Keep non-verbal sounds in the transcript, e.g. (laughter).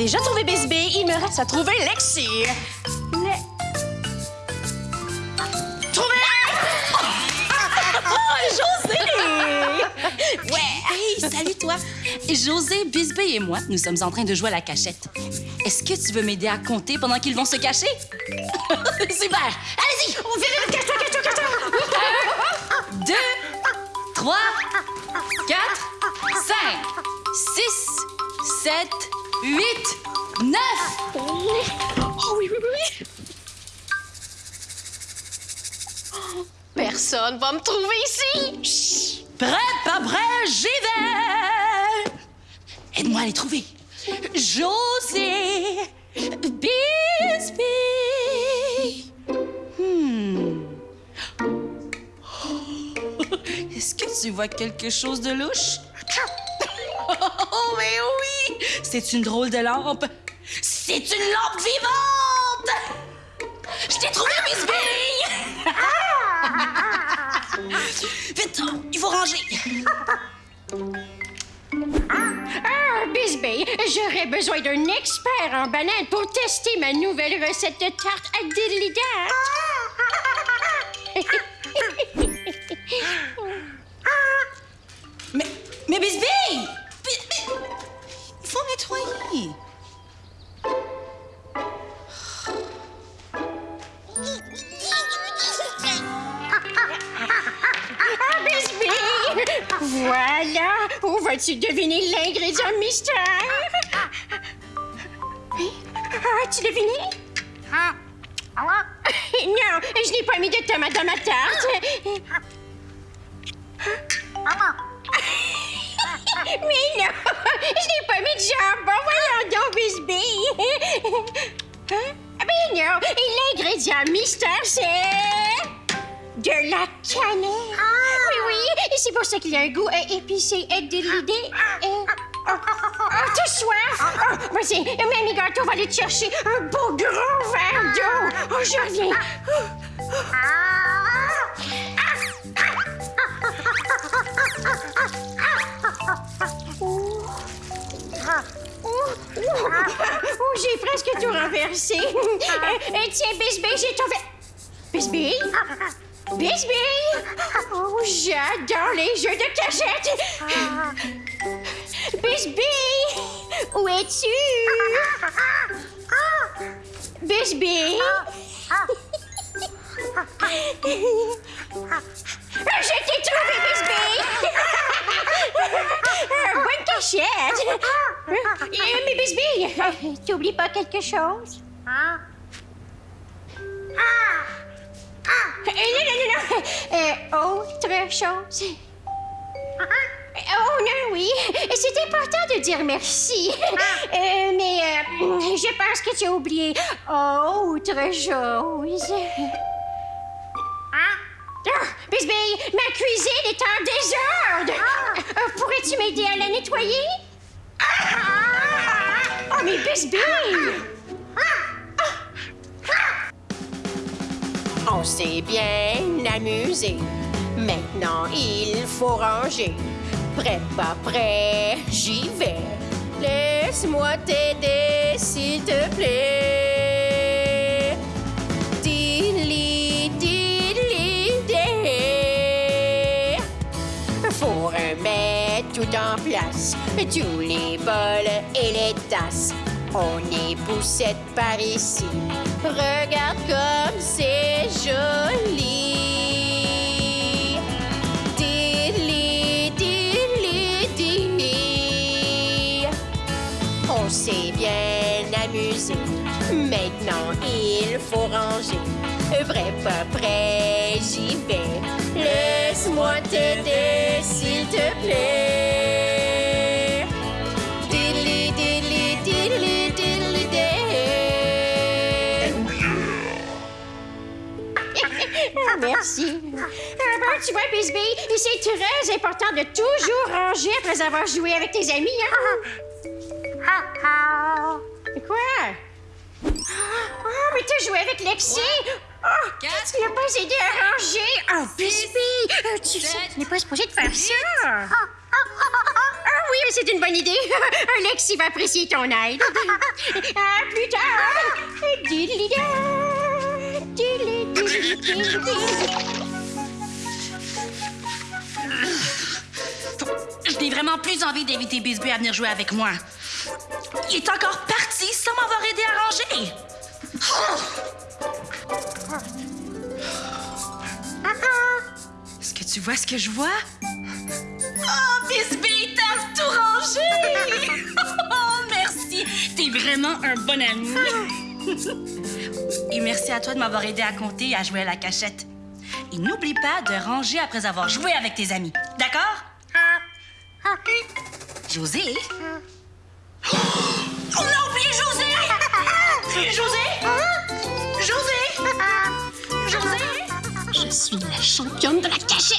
J'ai déjà trouvé Bisbee. Il me reste à trouver Lexi. Le... Trouvé! Oh, José! (laughs) Ouais! Hey, salut toi! José, Bisbee et moi, nous sommes en train de jouer à la cachette. Est-ce que tu veux m'aider à compter pendant qu'ils vont se cacher? (laughs) Super! Allez-y! On vient de cache-toi, cache-toi, cache-toi! Un, deux, trois, quatre, cinq, six, sept, huit, neuf! Oh oui, oui, oui! Personne va me trouver ici! Prêt, pas prêt, j'y vais! Aide-moi à les trouver. José, Bisbee. Hmm. Est-ce que tu vois quelque chose de louche? C'est une drôle de lampe. C'est une lampe vivante! Je t'ai trouvé, Bisbee! (laughs) Vite, il faut ranger. Ah, Bisbee, j'aurais besoin d'un expert en banane pour tester ma nouvelle recette de tarte à diddly (laughs) Mais, mais Bisbee! Ah! Voilà! Où vas-tu deviner l'ingrédient mystère? Hein? As-tu deviné? (laughs) Non, je n'ai pas mis de tomates dans ma tarte. (laughs) Mais non, je n'ai pas mis de jambon. Voyons donc, Bisbee. Hein? Mais non, et l'ingrédient mystère, c'est... De la cannelle. Oui, oui, et c'est pour ça qu'il y a un goût euh, épicé et déridé. Euh, oh, oh, t'as soif? Oh, Vas-y, Mamie Gâteau va aller te chercher un beau gros verre d'eau. Oh, je reviens. Oh, j'ai presque tout renversé. Euh, euh, tiens, Bisbee, j'ai verre. Bisbee? Bisbee! Oh, j'adore les jeux de cachette! Bisbee! Où es-tu? Bisbee! Je t'ai trouvé, Bisbee! Bonne cachette! Euh, Mais Bisbee, euh, (laughs) t'oublies pas quelque chose? Euh, non, non, non, non. Autre chose? Oh non, oui. C'est important de dire merci. Euh, mais euh, je pense que tu as oublié autre chose. Ah, Bisbee, ma cuisine est en désordre. Pourrais-tu m'aider à la nettoyer? Oh, mais Bisbee! On s'est bien amusé. Maintenant, il faut ranger. Prêt, pas prêt, j'y vais. Laisse-moi t'aider, s'il te plaît. En place, tous les bols et les tasses. On est poussette par ici. Regarde comme c'est joli. Diddly, diddly, di. On s'est bien amusé. Maintenant, il faut ranger. Vrai, pas prêt, j'y vais. Laisse-moi t'aider, s'il te plaît. Merci. Ah, bon, tu vois, Bisbee, c'est très important de toujours ranger après avoir joué avec tes amis, hein? Quoi? Oh, mais t'as joué avec Lexi? Oh, Quatre, tu n'as pas aidé à ranger? Oh, Bisbee, euh, tu tu n'es pas supposé de faire ça. Ah oui, c'est une bonne idée. (laughs) Alexis va apprécier ton aide. (laughs) À plus tard. (laughs) Je n'ai vraiment plus envie d'inviter Bisbee à venir jouer avec moi. Il est encore parti sans m'avoir aidé à ranger. Est-ce que tu vois ce que je vois? Oh, Bisbee, t'as tout rangé! (laughs) Oh, merci! T'es vraiment un bon ami. (laughs) Et merci à toi de m'avoir aidé à compter et à jouer à la cachette. Et n'oublie pas de ranger après avoir joué avec tes amis. D'accord? José? Oh, on a oublié José! José? José? José? Je suis la championne de la cachette.